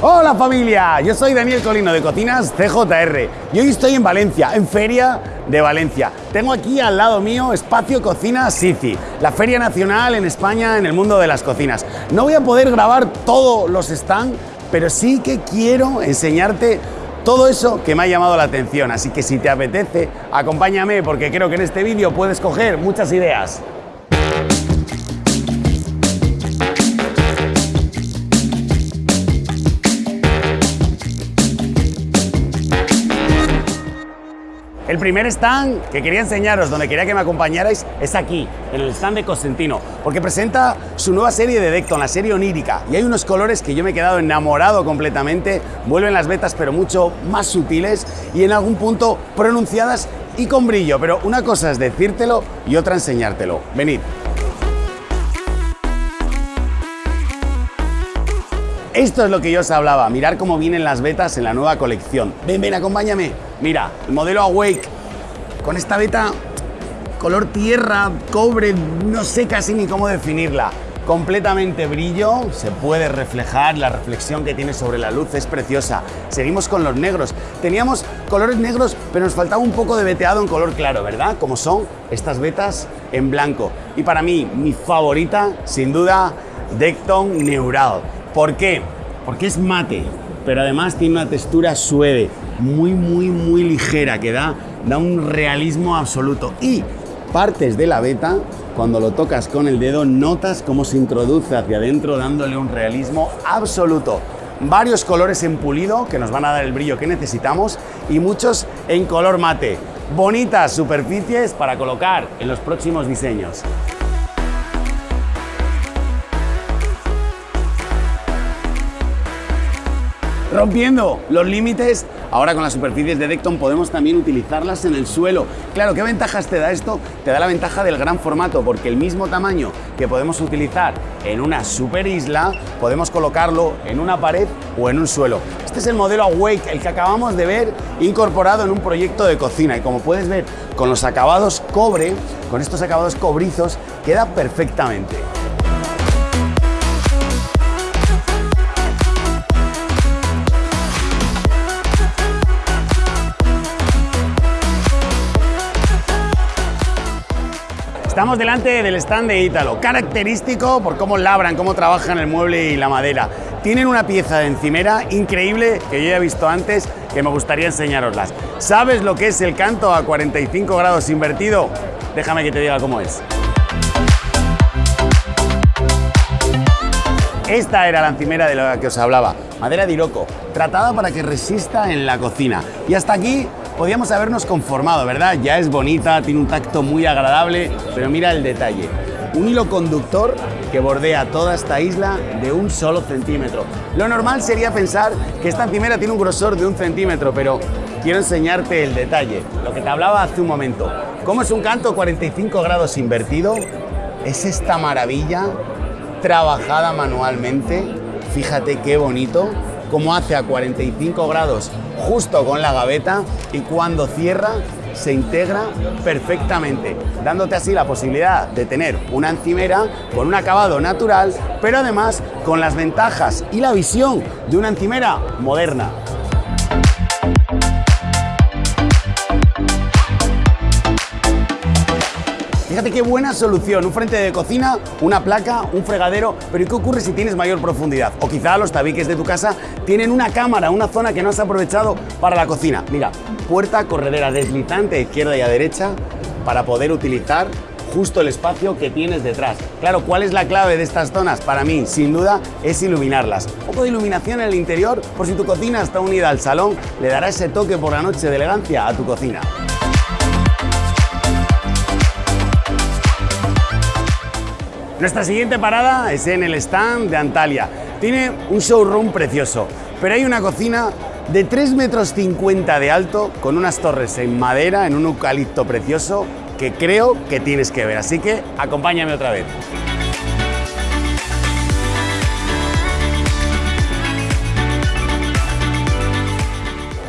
Hola familia, yo soy Daniel Colino de Cocinas CJR y hoy estoy en Valencia, en Feria de Valencia. Tengo aquí al lado mío Espacio Cocina Sici, la feria nacional en España en el mundo de las cocinas. No voy a poder grabar todos los stands, pero sí que quiero enseñarte todo eso que me ha llamado la atención, así que si te apetece, acompáñame porque creo que en este vídeo puedes coger muchas ideas. El primer stand que quería enseñaros, donde quería que me acompañarais, es aquí, en el stand de Cosentino, porque presenta su nueva serie de Decton, la serie onírica, y hay unos colores que yo me he quedado enamorado completamente, vuelven las vetas pero mucho más sutiles y en algún punto pronunciadas y con brillo, pero una cosa es decírtelo y otra enseñártelo. Venid. Esto es lo que yo os hablaba, mirar cómo vienen las vetas en la nueva colección. Ven, ven, acompáñame. Mira, el modelo Awake, con esta beta color tierra, cobre, no sé casi ni cómo definirla. Completamente brillo, se puede reflejar, la reflexión que tiene sobre la luz es preciosa. Seguimos con los negros. Teníamos colores negros, pero nos faltaba un poco de veteado en color claro, ¿verdad? Como son estas vetas en blanco. Y para mí, mi favorita, sin duda, Decton Neural. ¿Por qué? Porque es mate, pero además tiene una textura suave, muy, muy, muy ligera, que da, da un realismo absoluto. Y partes de la beta, cuando lo tocas con el dedo, notas cómo se introduce hacia adentro, dándole un realismo absoluto. Varios colores en pulido, que nos van a dar el brillo que necesitamos, y muchos en color mate. Bonitas superficies para colocar en los próximos diseños. Rompiendo los límites. Ahora con las superficies de Decton podemos también utilizarlas en el suelo. Claro, ¿qué ventajas te da esto? Te da la ventaja del gran formato, porque el mismo tamaño que podemos utilizar en una super isla, podemos colocarlo en una pared o en un suelo. Este es el modelo Awake, el que acabamos de ver incorporado en un proyecto de cocina. Y como puedes ver, con los acabados cobre, con estos acabados cobrizos, queda perfectamente. Estamos delante del stand de Ítalo, característico por cómo labran, cómo trabajan el mueble y la madera. Tienen una pieza de encimera increíble que yo ya he visto antes, que me gustaría enseñaroslas. ¿Sabes lo que es el canto a 45 grados invertido? Déjame que te diga cómo es. Esta era la encimera de la que os hablaba, madera de iroco, tratada para que resista en la cocina. Y hasta aquí podíamos habernos conformado, ¿verdad? Ya es bonita, tiene un tacto muy agradable, pero mira el detalle. Un hilo conductor que bordea toda esta isla de un solo centímetro. Lo normal sería pensar que esta encimera tiene un grosor de un centímetro, pero quiero enseñarte el detalle, lo que te hablaba hace un momento. ¿Cómo es un canto 45 grados invertido? Es esta maravilla trabajada manualmente. Fíjate qué bonito, cómo hace a 45 grados justo con la gaveta y cuando cierra se integra perfectamente, dándote así la posibilidad de tener una encimera con un acabado natural, pero además con las ventajas y la visión de una encimera moderna. Fíjate qué buena solución, un frente de cocina, una placa, un fregadero, pero ¿y qué ocurre si tienes mayor profundidad? O quizá los tabiques de tu casa tienen una cámara, una zona que no has aprovechado para la cocina. Mira, puerta corredera deslizante a izquierda y a derecha para poder utilizar justo el espacio que tienes detrás. Claro, ¿cuál es la clave de estas zonas? Para mí, sin duda, es iluminarlas. Un poco de iluminación en el interior, por si tu cocina está unida al salón, le dará ese toque por la noche de elegancia a tu cocina. Nuestra siguiente parada es en el stand de Antalya. Tiene un showroom precioso, pero hay una cocina de 3 metros 50 de alto con unas torres en madera, en un eucalipto precioso que creo que tienes que ver. Así que acompáñame otra vez.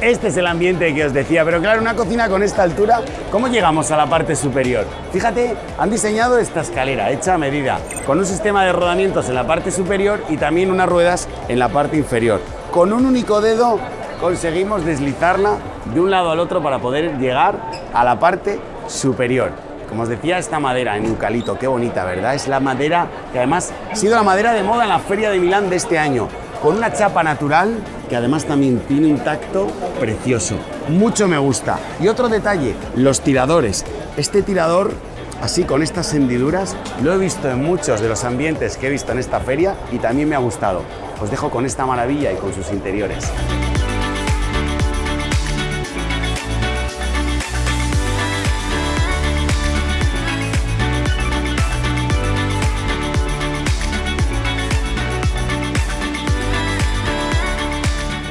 Este es el ambiente que os decía, pero claro, una cocina con esta altura, ¿cómo llegamos a la parte superior? Fíjate, han diseñado esta escalera hecha a medida, con un sistema de rodamientos en la parte superior y también unas ruedas en la parte inferior. con un único dedo conseguimos deslizarla de un lado al otro para poder llegar a la parte superior. Como os decía, esta madera en eucalipto, qué bonita, ¿verdad? Es la madera que además ha sido la madera de moda en la Feria de Milán de este año, con una chapa natural que además también tiene un tacto precioso. Mucho me gusta. Y otro detalle, los tiradores. Este tirador, así con estas hendiduras, lo he visto en muchos de los ambientes que he visto en esta feria y también me ha gustado. Os dejo con esta maravilla y con sus interiores.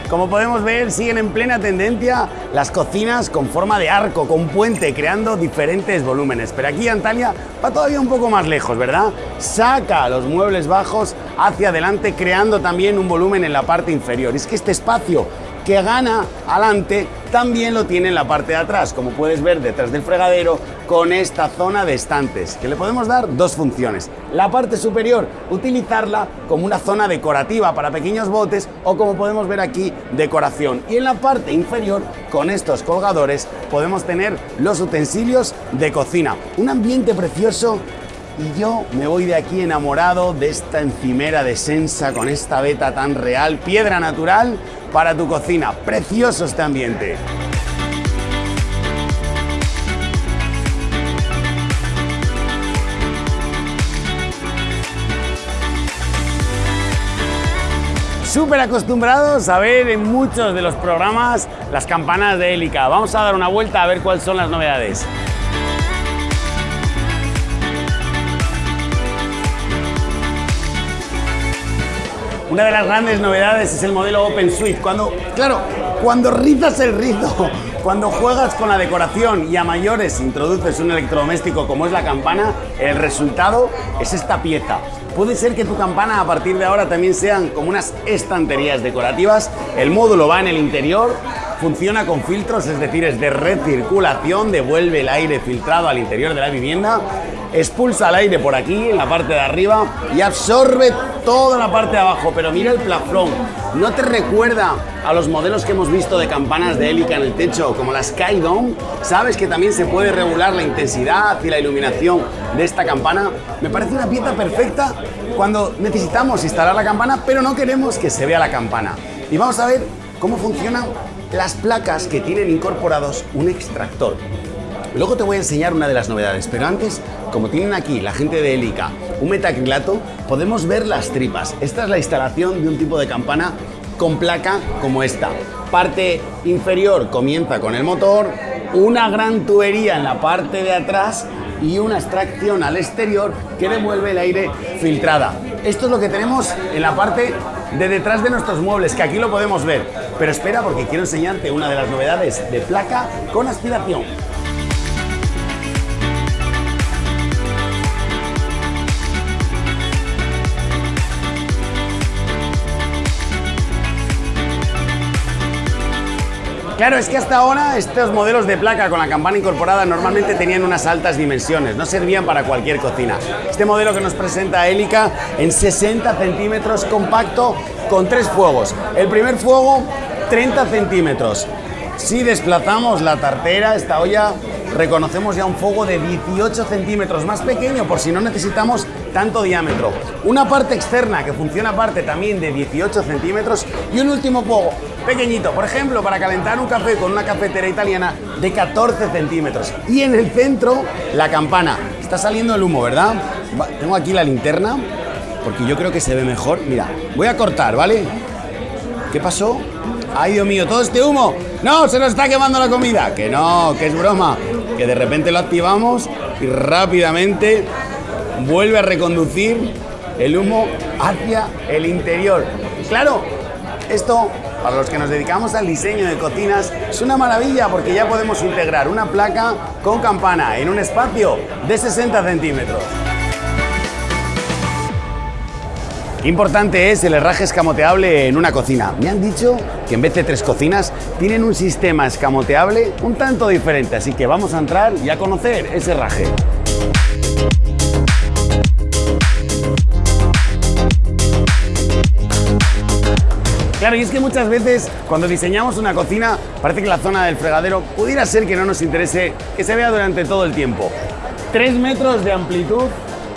Como podemos ver, siguen en plena tendencia las cocinas con forma de arco, con puente, creando diferentes volúmenes. Pero aquí Antalya va todavía un poco más lejos, ¿verdad? Saca los muebles bajos hacia adelante, creando también un volumen en la parte inferior. Es que este espacio que gana adelante también lo tiene en la parte de atrás, como puedes ver detrás del fregadero, con esta zona de estantes, que le podemos dar dos funciones. La parte superior, utilizarla como una zona decorativa para pequeños botes o como podemos ver aquí, decoración. Y en la parte inferior, con estos colgadores, podemos tener los utensilios de cocina. Un ambiente precioso y yo me voy de aquí enamorado de esta encimera de Sensa con esta veta tan real, piedra natural para tu cocina. Precioso este ambiente. súper acostumbrados a ver en muchos de los programas las campanas de hélica. Vamos a dar una vuelta a ver cuáles son las novedades. Una de las grandes novedades es el modelo Open Suite. Cuando, claro, cuando rizas el rizo, cuando juegas con la decoración y a mayores introduces un electrodoméstico como es la campana, el resultado es esta pieza. Puede ser que tu campana a partir de ahora también sean como unas estanterías decorativas. El módulo va en el interior, funciona con filtros, es decir, es de recirculación, devuelve el aire filtrado al interior de la vivienda, expulsa el aire por aquí, en la parte de arriba, y absorbe toda la parte de abajo. Pero mira el plafón, ¿no te recuerda a los modelos que hemos visto de campanas de hélica en el techo, como la Skydome? ¿Sabes que también se puede regular la intensidad y la iluminación de esta campana? Me parece una pieza perfecta cuando necesitamos instalar la campana, pero no queremos que se vea la campana. Y vamos a ver cómo funcionan las placas que tienen incorporados un extractor. Luego te voy a enseñar una de las novedades, pero antes, como tienen aquí la gente de Helica un metacrilato, podemos ver las tripas. Esta es la instalación de un tipo de campana con placa como esta. Parte inferior comienza con el motor, una gran tubería en la parte de atrás y una extracción al exterior que devuelve el aire filtrada. Esto es lo que tenemos en la parte de detrás de nuestros muebles, que aquí lo podemos ver. Pero espera porque quiero enseñarte una de las novedades de placa con aspiración. Claro, es que hasta ahora estos modelos de placa con la campana incorporada normalmente tenían unas altas dimensiones, no servían para cualquier cocina. Este modelo que nos presenta Helica en 60 centímetros compacto con tres fuegos. El primer fuego 30 centímetros. Si desplazamos la tartera, esta olla, reconocemos ya un fuego de 18 centímetros, más pequeño por si no necesitamos tanto diámetro. Una parte externa que funciona aparte también de 18 centímetros y un último fuego pequeñito, por ejemplo, para calentar un café con una cafetera italiana de 14 centímetros. Y en el centro, la campana. Está saliendo el humo, ¿verdad? Tengo aquí la linterna, porque yo creo que se ve mejor. Mira, voy a cortar, ¿vale? ¿Qué pasó? ¡Ay, Dios mío! ¿Todo este humo? ¡No! ¡Se nos está quemando la comida! Que no, que es broma. Que de repente lo activamos y rápidamente vuelve a reconducir el humo hacia el interior. Claro, esto para los que nos dedicamos al diseño de cocinas es una maravilla porque ya podemos integrar una placa con campana en un espacio de 60 centímetros. Importante es el herraje escamoteable en una cocina. Me han dicho que en vez de tres cocinas tienen un sistema escamoteable un tanto diferente, así que vamos a entrar y a conocer ese herraje. Claro, y es que muchas veces cuando diseñamos una cocina parece que la zona del fregadero pudiera ser que no nos interese que se vea durante todo el tiempo. 3 metros de amplitud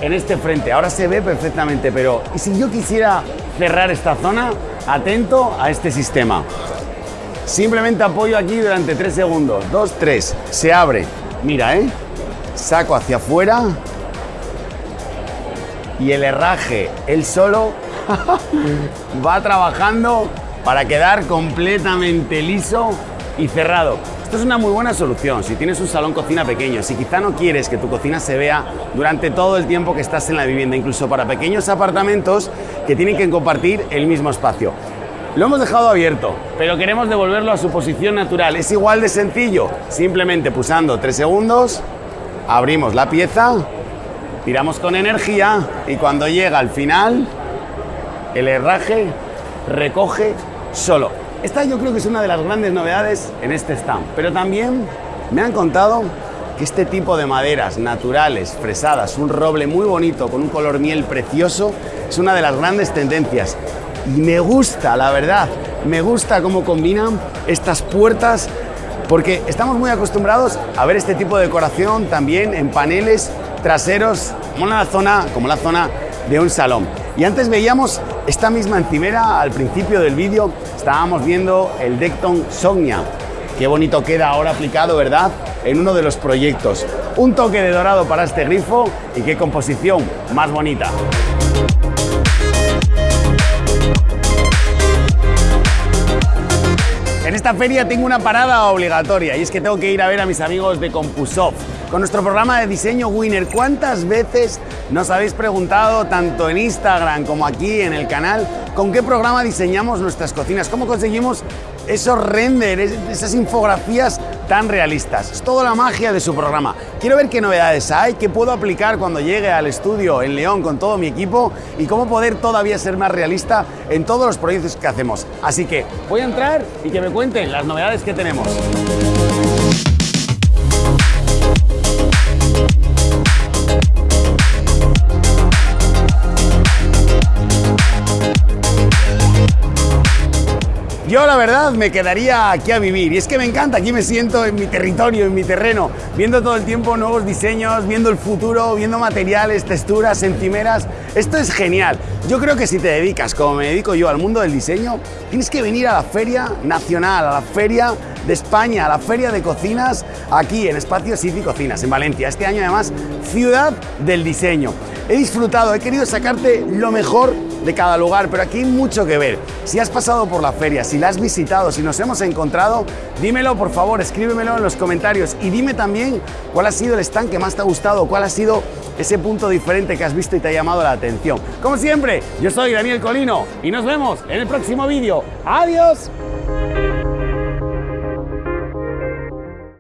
en este frente, ahora se ve perfectamente, pero ¿y si yo quisiera cerrar esta zona? Atento a este sistema. Simplemente apoyo aquí durante 3 segundos, 2, 3, se abre, mira, ¿eh? Saco hacia afuera y el herraje, él solo va trabajando para quedar completamente liso y cerrado. Esto es una muy buena solución si tienes un salón cocina pequeño, si quizá no quieres que tu cocina se vea durante todo el tiempo que estás en la vivienda, incluso para pequeños apartamentos que tienen que compartir el mismo espacio. Lo hemos dejado abierto, pero queremos devolverlo a su posición natural. Es igual de sencillo, simplemente pulsando 3 segundos, abrimos la pieza, tiramos con energía y cuando llega al final, el herraje recoge solo. Esta yo creo que es una de las grandes novedades en este stand, pero también me han contado que este tipo de maderas naturales, fresadas, un roble muy bonito con un color miel precioso, es una de las grandes tendencias. Y me gusta, la verdad, me gusta cómo combinan estas puertas porque estamos muy acostumbrados a ver este tipo de decoración también en paneles traseros como la zona, como la zona de un salón. Y antes veíamos esta misma encimera al principio del vídeo, estábamos viendo el Decton Sognia. Qué bonito queda ahora aplicado, ¿verdad? En uno de los proyectos. Un toque de dorado para este grifo y qué composición más bonita. En esta feria tengo una parada obligatoria y es que tengo que ir a ver a mis amigos de Compusoft. Con nuestro programa de diseño Winner, ¿cuántas veces nos habéis preguntado, tanto en Instagram como aquí en el canal, con qué programa diseñamos nuestras cocinas? ¿Cómo conseguimos esos renders, esas infografías tan realistas. Es toda la magia de su programa. Quiero ver qué novedades hay, qué puedo aplicar cuando llegue al estudio en León con todo mi equipo y cómo poder todavía ser más realista en todos los proyectos que hacemos. Así que voy a entrar y que me cuenten las novedades que tenemos. Yo la verdad me quedaría aquí a vivir y es que me encanta, aquí me siento en mi territorio, en mi terreno, viendo todo el tiempo nuevos diseños, viendo el futuro, viendo materiales, texturas, encimeras. Esto es genial. Yo creo que si te dedicas, como me dedico yo, al mundo del diseño, tienes que venir a la Feria Nacional, a la Feria de España, a la Feria de Cocinas, aquí en Espacio City Cocinas, en Valencia. Este año además, Ciudad del Diseño. He disfrutado, he querido sacarte lo mejor de cada lugar, pero aquí hay mucho que ver. Si has pasado por la feria, si la has visitado, si nos hemos encontrado, dímelo por favor, escríbemelo en los comentarios y dime también cuál ha sido el stand que más te ha gustado, cuál ha sido ese punto diferente que has visto y te ha llamado la atención. Como siempre, yo soy Daniel Colino y nos vemos en el próximo vídeo. ¡Adiós!